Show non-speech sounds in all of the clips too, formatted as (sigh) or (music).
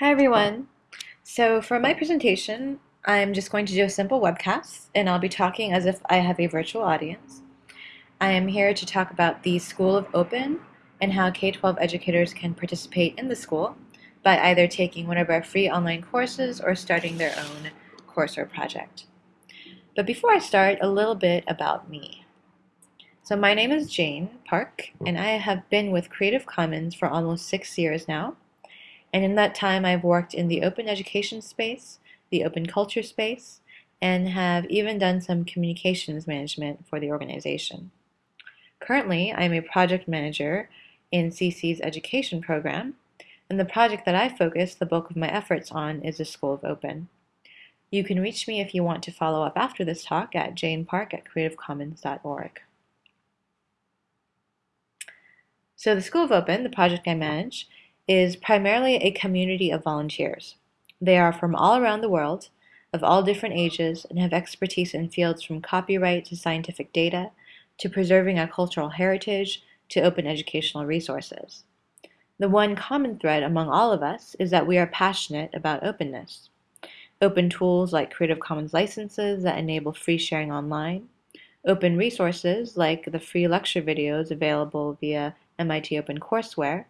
Hi everyone. So for my presentation, I'm just going to do a simple webcast and I'll be talking as if I have a virtual audience. I am here to talk about the School of Open and how K-12 educators can participate in the school by either taking one of our free online courses or starting their own course or project. But before I start, a little bit about me. So my name is Jane Park and I have been with Creative Commons for almost six years now. And in that time, I've worked in the open education space, the open culture space, and have even done some communications management for the organization. Currently, I am a project manager in CC's education program, and the project that I focus the bulk of my efforts on is the School of Open. You can reach me if you want to follow up after this talk at janepark at creativecommons.org. So the School of Open, the project I manage, is primarily a community of volunteers. They are from all around the world, of all different ages, and have expertise in fields from copyright to scientific data, to preserving our cultural heritage, to open educational resources. The one common thread among all of us is that we are passionate about openness. Open tools like Creative Commons licenses that enable free sharing online, open resources like the free lecture videos available via MIT OpenCourseware,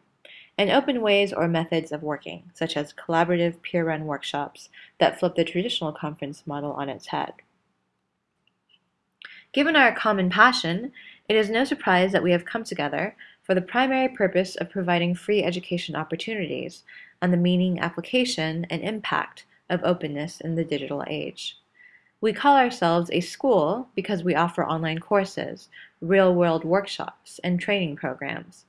and open ways or methods of working, such as collaborative peer-run workshops that flip the traditional conference model on its head. Given our common passion, it is no surprise that we have come together for the primary purpose of providing free education opportunities on the meaning, application, and impact of openness in the digital age. We call ourselves a school because we offer online courses, real-world workshops, and training programs.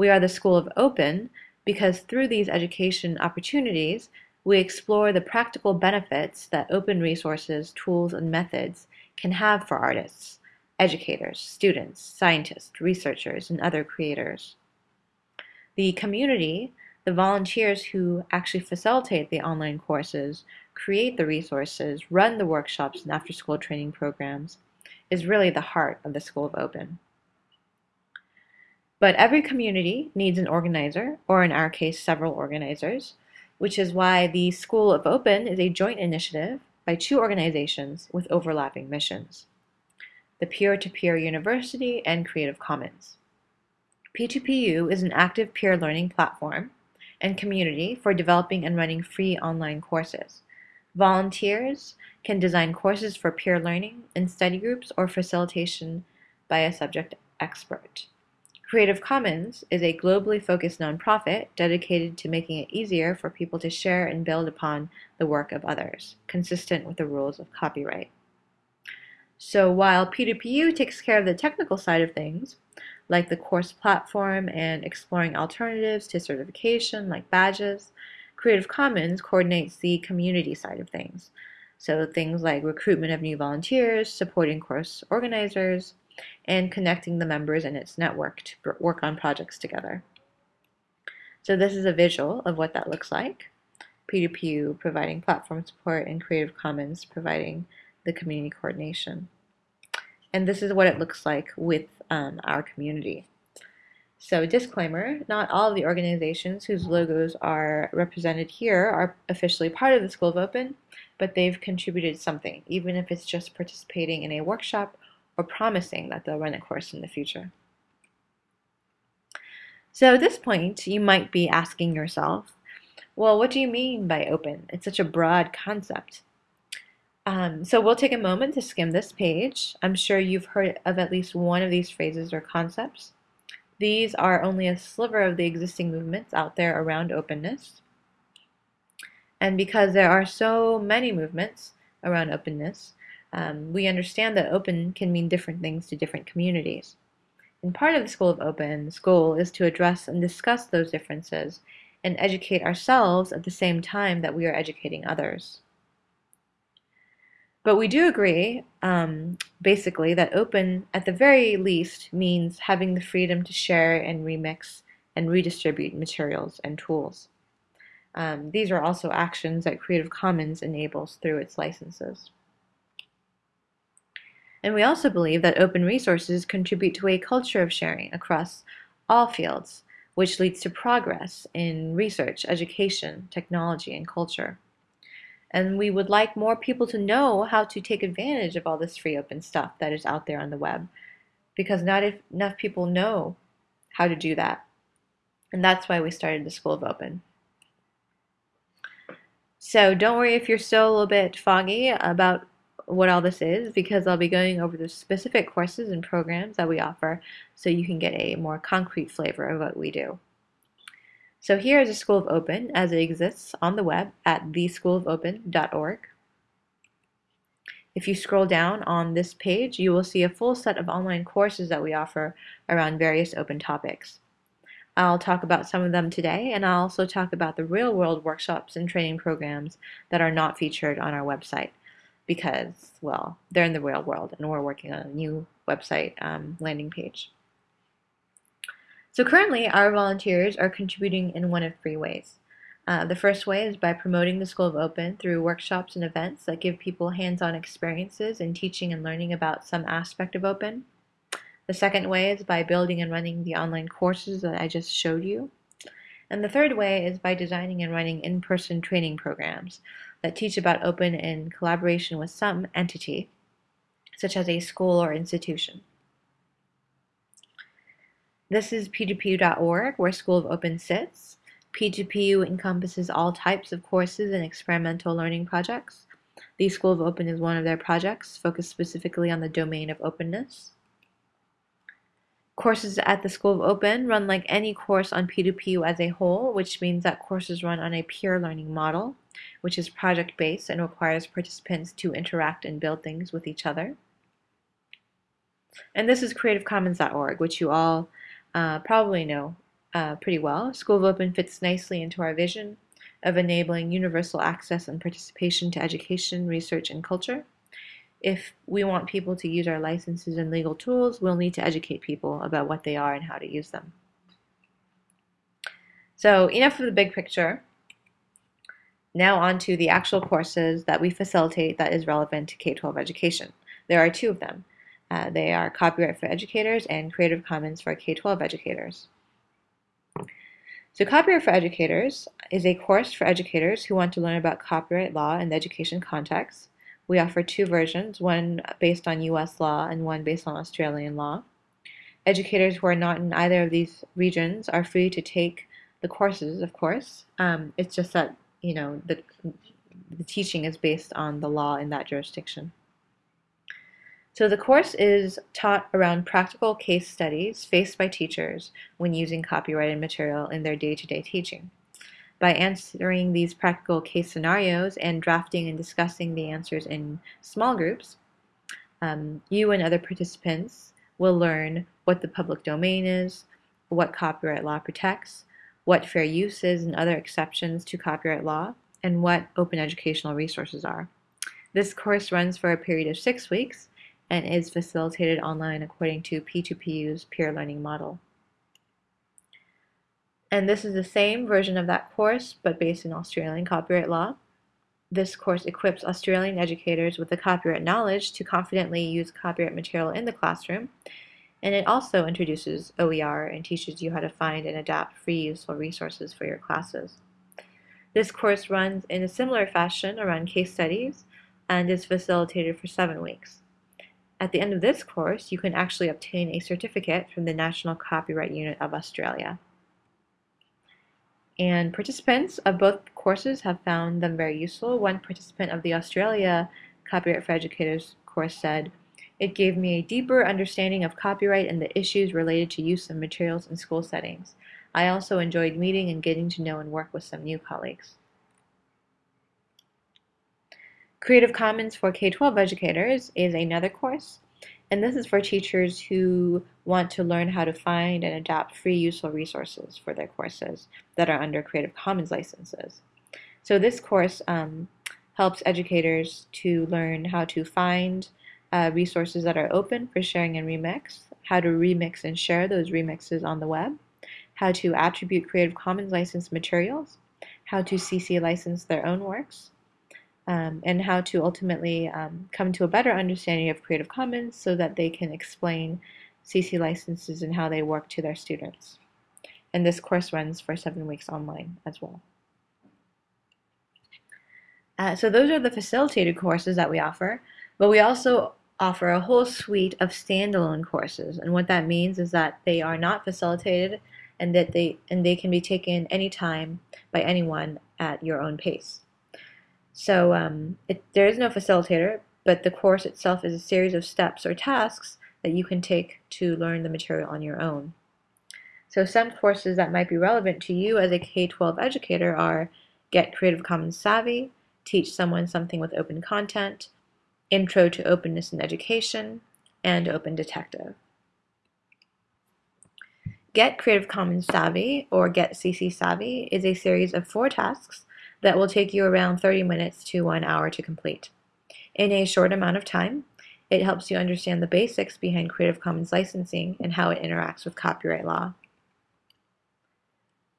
We are the School of Open because through these education opportunities, we explore the practical benefits that open resources, tools, and methods can have for artists, educators, students, scientists, researchers, and other creators. The community, the volunteers who actually facilitate the online courses, create the resources, run the workshops and after-school training programs, is really the heart of the School of Open. But every community needs an organizer, or in our case, several organizers, which is why the School of Open is a joint initiative by two organizations with overlapping missions, the Peer-to-Peer -peer University and Creative Commons. P2PU is an active peer learning platform and community for developing and running free online courses. Volunteers can design courses for peer learning in study groups or facilitation by a subject expert. Creative Commons is a globally focused nonprofit dedicated to making it easier for people to share and build upon the work of others, consistent with the rules of copyright. So while P2PU takes care of the technical side of things, like the course platform and exploring alternatives to certification like badges, Creative Commons coordinates the community side of things. So things like recruitment of new volunteers, supporting course organizers, and connecting the members in its network to work on projects together. So this is a visual of what that looks like. P2PU providing platform support and Creative Commons providing the community coordination. And this is what it looks like with um, our community. So disclaimer, not all of the organizations whose logos are represented here are officially part of the School of Open, but they've contributed something, even if it's just participating in a workshop or promising that they'll run a course in the future. So at this point, you might be asking yourself, well, what do you mean by open? It's such a broad concept. Um, so we'll take a moment to skim this page. I'm sure you've heard of at least one of these phrases or concepts. These are only a sliver of the existing movements out there around openness. And because there are so many movements around openness, um, we understand that open can mean different things to different communities. And part of the School of Open's goal is to address and discuss those differences and educate ourselves at the same time that we are educating others. But we do agree, um, basically, that open, at the very least, means having the freedom to share and remix and redistribute materials and tools. Um, these are also actions that Creative Commons enables through its licenses. And we also believe that open resources contribute to a culture of sharing across all fields, which leads to progress in research, education, technology, and culture. And we would like more people to know how to take advantage of all this free open stuff that is out there on the web because not enough people know how to do that. And that's why we started the School of Open. So don't worry if you're still a little bit foggy about what all this is because I'll be going over the specific courses and programs that we offer so you can get a more concrete flavor of what we do. So here is the School of Open as it exists on the web at theschoolofopen.org. If you scroll down on this page, you will see a full set of online courses that we offer around various open topics. I'll talk about some of them today, and I'll also talk about the real world workshops and training programs that are not featured on our website because, well, they're in the real world and we're working on a new website um, landing page. So currently, our volunteers are contributing in one of three ways. Uh, the first way is by promoting the School of Open through workshops and events that give people hands-on experiences in teaching and learning about some aspect of Open. The second way is by building and running the online courses that I just showed you. And the third way is by designing and running in-person training programs that teach about open in collaboration with some entity, such as a school or institution. This is p2pu.org, where School of Open sits. P2PU encompasses all types of courses and experimental learning projects. The School of Open is one of their projects, focused specifically on the domain of openness. Courses at the School of Open run like any course on P2PU as a whole, which means that courses run on a peer learning model which is project-based and requires participants to interact and build things with each other. And this is creativecommons.org, which you all uh, probably know uh, pretty well. School of Open fits nicely into our vision of enabling universal access and participation to education, research, and culture. If we want people to use our licenses and legal tools, we'll need to educate people about what they are and how to use them. So enough of the big picture. Now on to the actual courses that we facilitate that is relevant to K-12 education. There are two of them. Uh, they are Copyright for Educators and Creative Commons for K-12 educators. So Copyright for Educators is a course for educators who want to learn about copyright law in the education context. We offer two versions, one based on U.S. law and one based on Australian law. Educators who are not in either of these regions are free to take the courses, of course. Um, it's just that you know, the, the teaching is based on the law in that jurisdiction. So the course is taught around practical case studies faced by teachers when using copyrighted material in their day-to-day -day teaching. By answering these practical case scenarios and drafting and discussing the answers in small groups, um, you and other participants will learn what the public domain is, what copyright law protects, what fair use is and other exceptions to copyright law, and what open educational resources are. This course runs for a period of six weeks and is facilitated online according to P2PU's peer learning model. And this is the same version of that course, but based in Australian copyright law. This course equips Australian educators with the copyright knowledge to confidently use copyright material in the classroom and it also introduces OER and teaches you how to find and adapt free useful resources for your classes. This course runs in a similar fashion around case studies and is facilitated for seven weeks. At the end of this course, you can actually obtain a certificate from the National Copyright Unit of Australia. And participants of both courses have found them very useful. One participant of the Australia Copyright for Educators course said, it gave me a deeper understanding of copyright and the issues related to use of materials in school settings. I also enjoyed meeting and getting to know and work with some new colleagues. Creative Commons for K-12 educators is another course, and this is for teachers who want to learn how to find and adapt free useful resources for their courses that are under Creative Commons licenses. So this course um, helps educators to learn how to find, uh, resources that are open for sharing and remix, how to remix and share those remixes on the web, how to attribute Creative Commons licensed materials, how to CC license their own works, um, and how to ultimately um, come to a better understanding of Creative Commons so that they can explain CC licenses and how they work to their students. and this course runs for seven weeks online as well. Uh, so those are the facilitated courses that we offer, but we also offer a whole suite of standalone courses. And what that means is that they are not facilitated and that they and they can be taken anytime by anyone at your own pace. So um, it, there is no facilitator, but the course itself is a series of steps or tasks that you can take to learn the material on your own. So some courses that might be relevant to you as a K-12 educator are Get Creative Commons Savvy, Teach Someone Something with Open Content, Intro to Openness in Education, and Open Detective. Get Creative Commons Savvy, or Get CC Savvy, is a series of four tasks that will take you around 30 minutes to one hour to complete. In a short amount of time, it helps you understand the basics behind Creative Commons licensing and how it interacts with copyright law.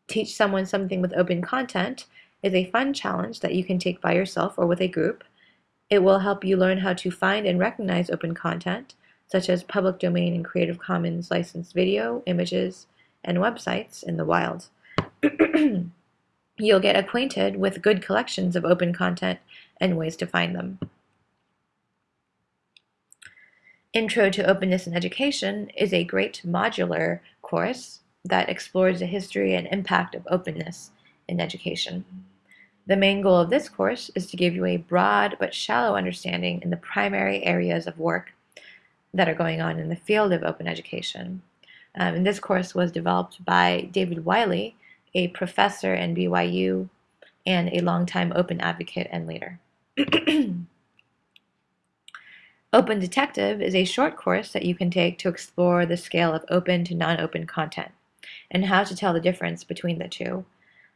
Teach Someone Something with Open Content is a fun challenge that you can take by yourself or with a group. It will help you learn how to find and recognize open content, such as public domain and Creative Commons licensed video, images, and websites in the wild. (clears throat) You'll get acquainted with good collections of open content and ways to find them. Intro to Openness in Education is a great modular course that explores the history and impact of openness in education. The main goal of this course is to give you a broad but shallow understanding in the primary areas of work that are going on in the field of open education. Um, and this course was developed by David Wiley, a professor in BYU and a longtime open advocate and leader. (clears throat) open Detective is a short course that you can take to explore the scale of open to non-open content and how to tell the difference between the two.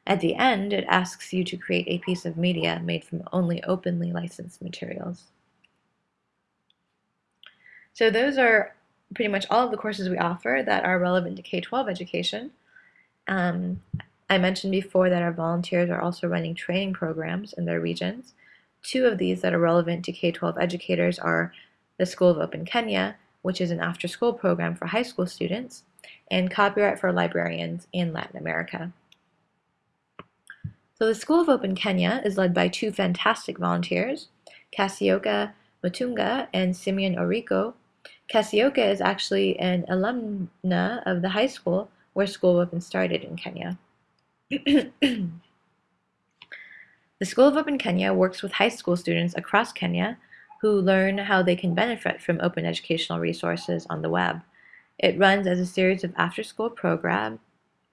At the end, it asks you to create a piece of media made from only openly licensed materials. So those are pretty much all of the courses we offer that are relevant to K-12 education. Um, I mentioned before that our volunteers are also running training programs in their regions. Two of these that are relevant to K-12 educators are the School of Open Kenya, which is an after-school program for high school students, and Copyright for Librarians in Latin America. So the School of Open Kenya is led by two fantastic volunteers, Kasioka Mutunga and Simeon Oriko. Kasioka is actually an alumna of the high school where School of Open started in Kenya. (clears throat) the School of Open Kenya works with high school students across Kenya who learn how they can benefit from open educational resources on the web. It runs as a series of after-school program,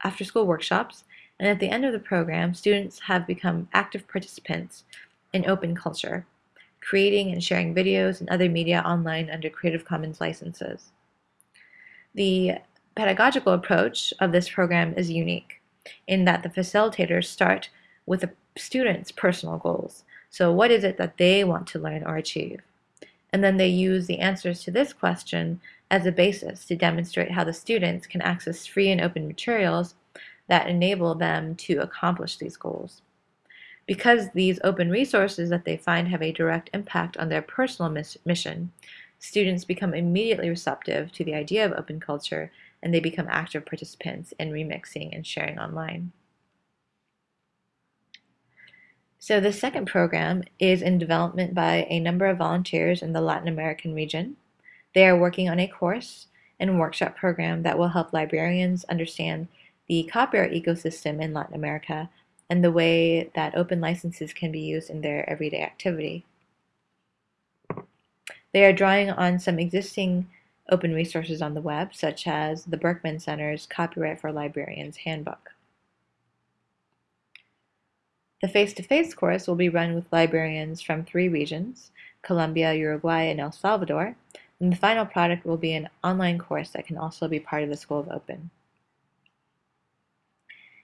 after-school workshops, and at the end of the program, students have become active participants in open culture, creating and sharing videos and other media online under Creative Commons licenses. The pedagogical approach of this program is unique in that the facilitators start with the student's personal goals. So what is it that they want to learn or achieve? And then they use the answers to this question as a basis to demonstrate how the students can access free and open materials that enable them to accomplish these goals. Because these open resources that they find have a direct impact on their personal mission, students become immediately receptive to the idea of open culture and they become active participants in remixing and sharing online. So the second program is in development by a number of volunteers in the Latin American region. They are working on a course and workshop program that will help librarians understand the copyright ecosystem in Latin America and the way that open licenses can be used in their everyday activity. They are drawing on some existing open resources on the web, such as the Berkman Center's Copyright for Librarians Handbook. The face-to-face -face course will be run with librarians from three regions, Colombia, Uruguay, and El Salvador, and the final product will be an online course that can also be part of the School of Open.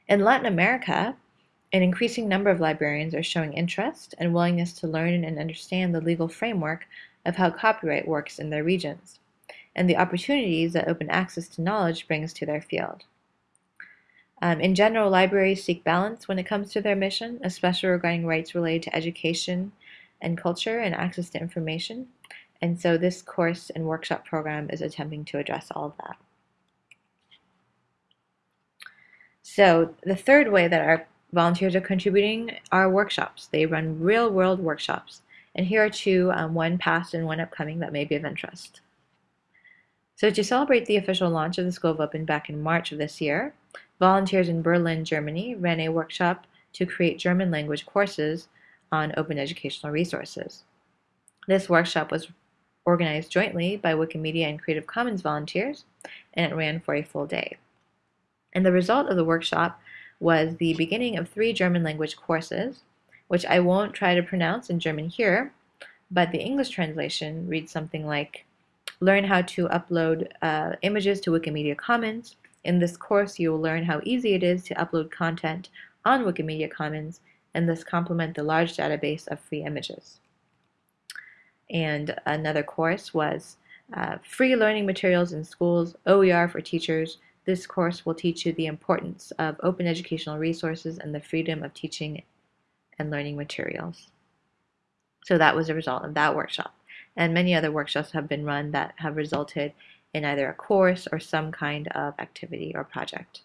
In Latin America, an increasing number of librarians are showing interest and willingness to learn and understand the legal framework of how copyright works in their regions, and the opportunities that open access to knowledge brings to their field. Um, in general, libraries seek balance when it comes to their mission, especially regarding rights related to education and culture and access to information. And so this course and workshop program is attempting to address all of that. So the third way that our volunteers are contributing are workshops. They run real world workshops. And here are two, um, one past and one upcoming that may be of interest. So to celebrate the official launch of the School of Open back in March of this year, volunteers in Berlin, Germany ran a workshop to create German language courses on open educational resources. This workshop was organized jointly by Wikimedia and Creative Commons volunteers, and it ran for a full day. And the result of the workshop was the beginning of three German language courses, which I won't try to pronounce in German here, but the English translation reads something like Learn how to upload uh, images to Wikimedia Commons. In this course, you will learn how easy it is to upload content on Wikimedia Commons and thus complement the large database of free images. And another course was uh, Free Learning Materials in Schools, OER for Teachers. This course will teach you the importance of open educational resources and the freedom of teaching and learning materials. So that was a result of that workshop. And many other workshops have been run that have resulted in either a course or some kind of activity or project.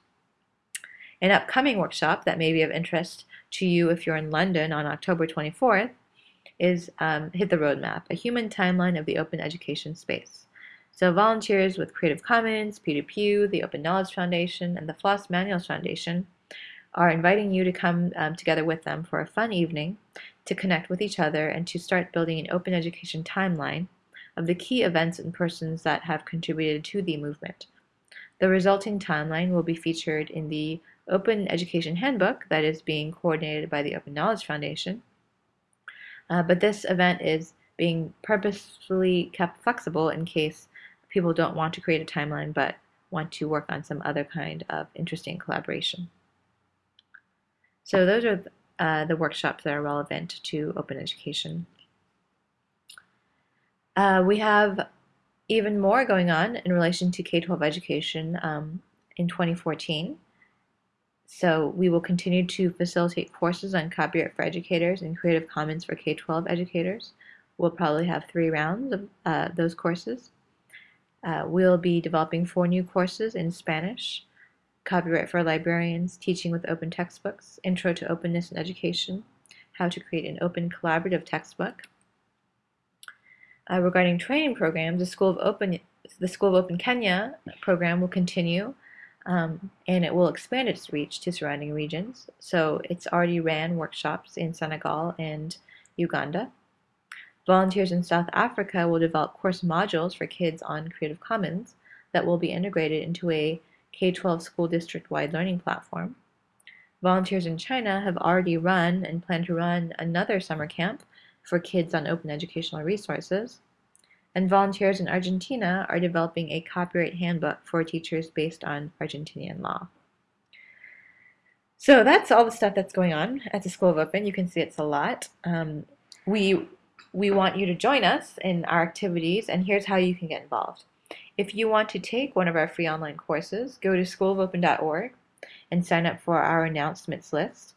An upcoming workshop that may be of interest to you if you're in London on October 24th is um, Hit the Roadmap, a human timeline of the open education space. So volunteers with Creative Commons, P2PU, the Open Knowledge Foundation, and the Floss Manuals Foundation are inviting you to come um, together with them for a fun evening to connect with each other and to start building an open education timeline of the key events and persons that have contributed to the movement. The resulting timeline will be featured in the Open Education Handbook that is being coordinated by the Open Knowledge Foundation. Uh, but this event is being purposefully kept flexible in case people don't want to create a timeline but want to work on some other kind of interesting collaboration. So those are uh, the workshops that are relevant to open education. Uh, we have even more going on in relation to K-12 education um, in 2014. So we will continue to facilitate courses on copyright for educators and Creative Commons for K-12 educators. We'll probably have three rounds of uh, those courses. Uh, we'll be developing four new courses in Spanish, Copyright for Librarians, Teaching with Open Textbooks, Intro to Openness in Education, How to Create an Open Collaborative Textbook. Uh, regarding training programs, the School of Open the School of Open Kenya program will continue um, and it will expand its reach to surrounding regions. So it's already ran workshops in Senegal and Uganda. Volunteers in South Africa will develop course modules for kids on Creative Commons that will be integrated into a K-12 school district-wide learning platform. Volunteers in China have already run and plan to run another summer camp for kids on open educational resources and volunteers in Argentina are developing a copyright handbook for teachers based on Argentinian law. So that's all the stuff that's going on at the School of Open. You can see it's a lot. Um, we, we want you to join us in our activities, and here's how you can get involved. If you want to take one of our free online courses, go to schoolofopen.org and sign up for our announcements list.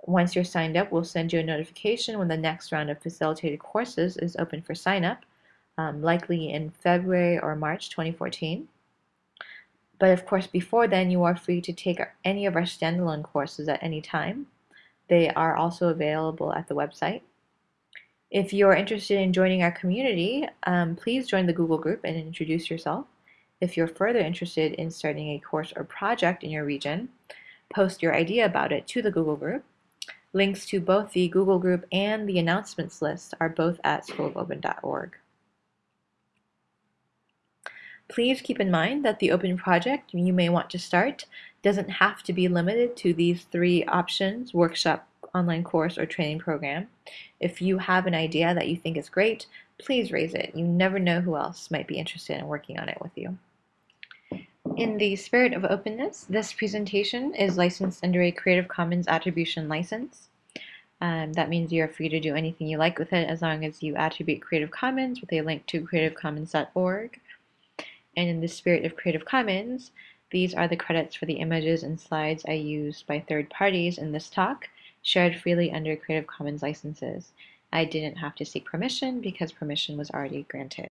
Once you're signed up, we'll send you a notification when the next round of facilitated courses is open for sign up um, likely in February or March 2014. But of course, before then, you are free to take any of our standalone courses at any time. They are also available at the website. If you're interested in joining our community, um, please join the Google group and introduce yourself. If you're further interested in starting a course or project in your region, post your idea about it to the Google group. Links to both the Google group and the announcements list are both at schoolofopen.org. Please keep in mind that the open project you may want to start doesn't have to be limited to these three options, workshop, online course, or training program. If you have an idea that you think is great, please raise it. You never know who else might be interested in working on it with you. In the spirit of openness, this presentation is licensed under a Creative Commons Attribution License. Um, that means you're free to do anything you like with it as long as you attribute Creative Commons with a link to creativecommons.org and in the spirit of Creative Commons, these are the credits for the images and slides I used by third parties in this talk, shared freely under Creative Commons licenses. I didn't have to seek permission because permission was already granted.